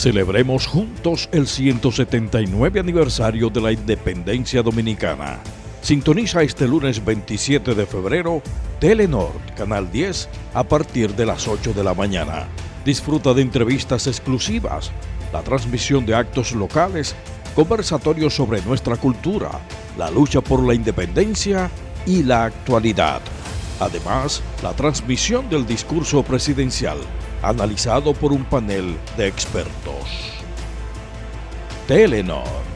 Celebremos juntos el 179 aniversario de la independencia dominicana. Sintoniza este lunes 27 de febrero Telenor, Canal 10, a partir de las 8 de la mañana. Disfruta de entrevistas exclusivas, la transmisión de actos locales, conversatorios sobre nuestra cultura, la lucha por la independencia y la actualidad. Además, la transmisión del discurso presidencial, analizado por un panel de expertos. Telenor